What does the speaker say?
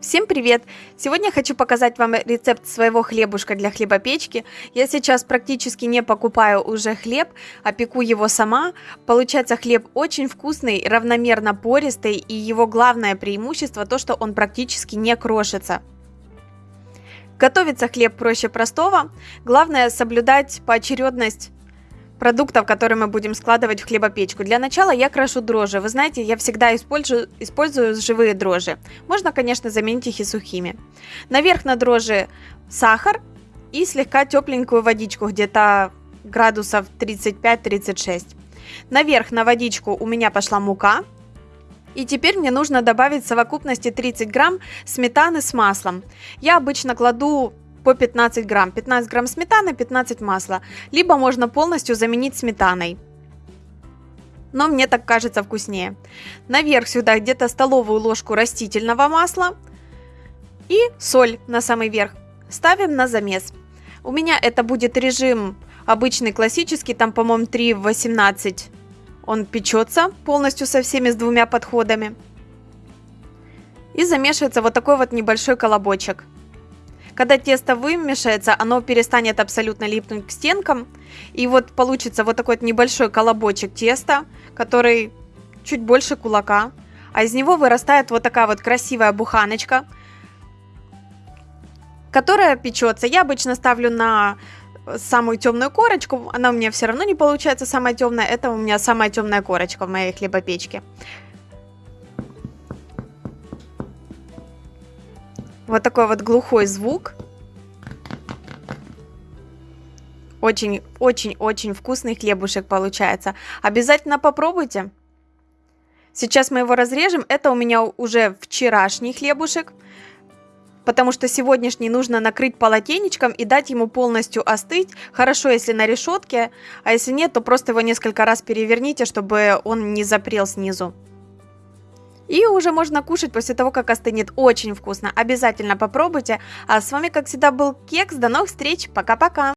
Всем привет! Сегодня хочу показать вам рецепт своего хлебушка для хлебопечки. Я сейчас практически не покупаю уже хлеб, а пеку его сама. Получается хлеб очень вкусный, равномерно пористый и его главное преимущество то, что он практически не крошится. Готовится хлеб проще простого. Главное соблюдать поочередность продуктов, которые мы будем складывать в хлебопечку. Для начала я крошу дрожжи. Вы знаете, я всегда использую, использую живые дрожжи. Можно, конечно, заменить их и сухими. Наверх на дрожжи сахар и слегка тепленькую водичку, где-то градусов 35-36. Наверх на водичку у меня пошла мука. И теперь мне нужно добавить в совокупности 30 грамм сметаны с маслом. Я обычно кладу по 15 грамм. 15 грамм сметаны, 15 масла. Либо можно полностью заменить сметаной. Но мне так кажется вкуснее. Наверх сюда где-то столовую ложку растительного масла. И соль на самый верх. Ставим на замес. У меня это будет режим обычный классический, там, по-моему, 3 в 18. Он печется полностью со всеми с двумя подходами. И замешивается вот такой вот небольшой колобочек. Когда тесто вымешается, оно перестанет абсолютно липнуть к стенкам. И вот получится вот такой вот небольшой колобочек теста, который чуть больше кулака. А из него вырастает вот такая вот красивая буханочка, которая печется. Я обычно ставлю на самую темную корочку. Она у меня все равно не получается самая темная. Это у меня самая темная корочка в моей хлебопечке. Вот такой вот глухой звук. Очень-очень-очень вкусный хлебушек получается. Обязательно попробуйте. Сейчас мы его разрежем. Это у меня уже вчерашний хлебушек. Потому что сегодняшний нужно накрыть полотенечком и дать ему полностью остыть. Хорошо, если на решетке. А если нет, то просто его несколько раз переверните, чтобы он не запрел снизу. И уже можно кушать после того, как остынет. Очень вкусно. Обязательно попробуйте. А с вами, как всегда, был Кекс. До новых встреч. Пока-пока.